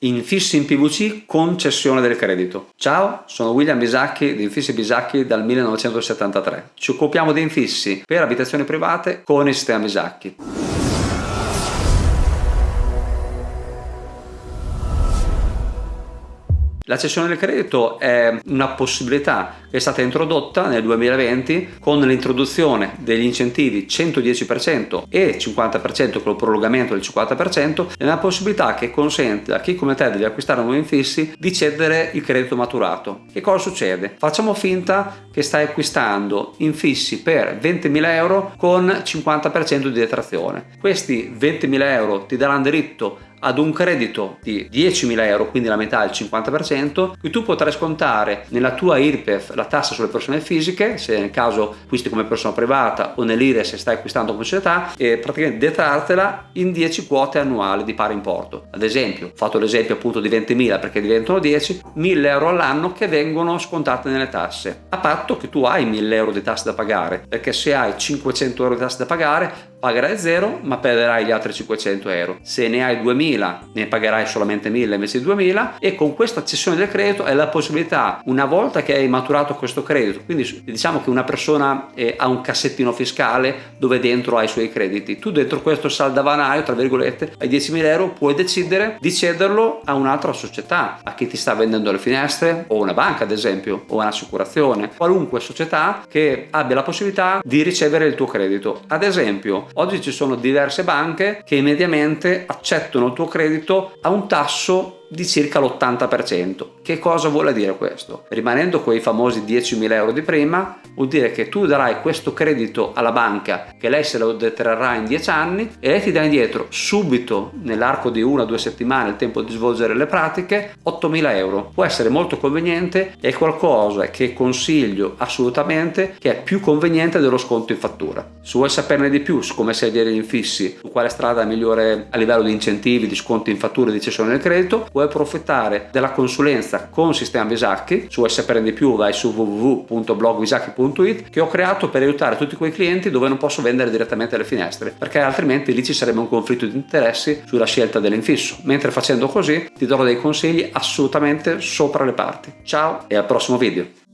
Infissi in PVC con cessione del credito. Ciao, sono William Bisacchi di Infissi Bisacchi dal 1973. Ci occupiamo di infissi per abitazioni private con il sistema Bisacchi. La cessione del credito è una possibilità che è stata introdotta nel 2020 con l'introduzione degli incentivi 110% e 50% con il prolungamento del 50% è una possibilità che consente a chi come te deve acquistare nuovi infissi di cedere il credito maturato. Che cosa succede? Facciamo finta che stai acquistando infissi per 20.000 euro con 50% di detrazione. Questi 20.000 euro ti daranno diritto ad un credito di 10.000 euro, quindi la metà, il 50%, che tu potrai scontare nella tua IRPEF la tassa sulle persone fisiche, se nel caso acquisti come persona privata o nell'IRE se stai acquistando come società, e praticamente detrartela in 10 quote annuali di pari importo. Ad esempio, ho fatto l'esempio appunto di 20.000 perché diventano 10, 1.000 euro all'anno che vengono scontate nelle tasse, a patto che tu hai 1.000 euro di tasse da pagare, perché se hai 500 euro di tasse da pagare, pagherai zero ma perderai gli altri 500 euro. Se ne hai 2.000 2000 ne pagherai solamente 1000 invece di 2000 e con questa cessione del credito hai la possibilità una volta che hai maturato questo credito quindi diciamo che una persona eh, ha un cassettino fiscale dove dentro ha i suoi crediti. Tu dentro questo saldavanaio tra virgolette ai 10.000 euro puoi decidere di cederlo a un'altra società a chi ti sta vendendo le finestre o una banca ad esempio o un'assicurazione. Qualunque società che abbia la possibilità di ricevere il tuo credito. Ad esempio oggi ci sono diverse banche che immediatamente accettano il tuo credito a un tasso di circa l'80%. Che cosa vuole dire questo? Rimanendo quei famosi 10.000 euro di prima, vuol dire che tu darai questo credito alla banca che lei se lo detrarrà in 10 anni e lei ti dà indietro subito nell'arco di una o due settimane il tempo di svolgere le pratiche 8.000 euro. Può essere molto conveniente è qualcosa che consiglio assolutamente che è più conveniente dello sconto in fattura. Se vuoi saperne di più su come sedere gli infissi, su quale strada migliore a livello di incentivi, di sconti in fattura e di cessione del credito, vuoi approfittare della consulenza con Sistema Visacchi, se vuoi saperne di più vai su www.blogvisacchi.it che ho creato per aiutare tutti quei clienti dove non posso vendere direttamente le finestre, perché altrimenti lì ci sarebbe un conflitto di interessi sulla scelta dell'infisso, mentre facendo così ti darò dei consigli assolutamente sopra le parti. Ciao e al prossimo video!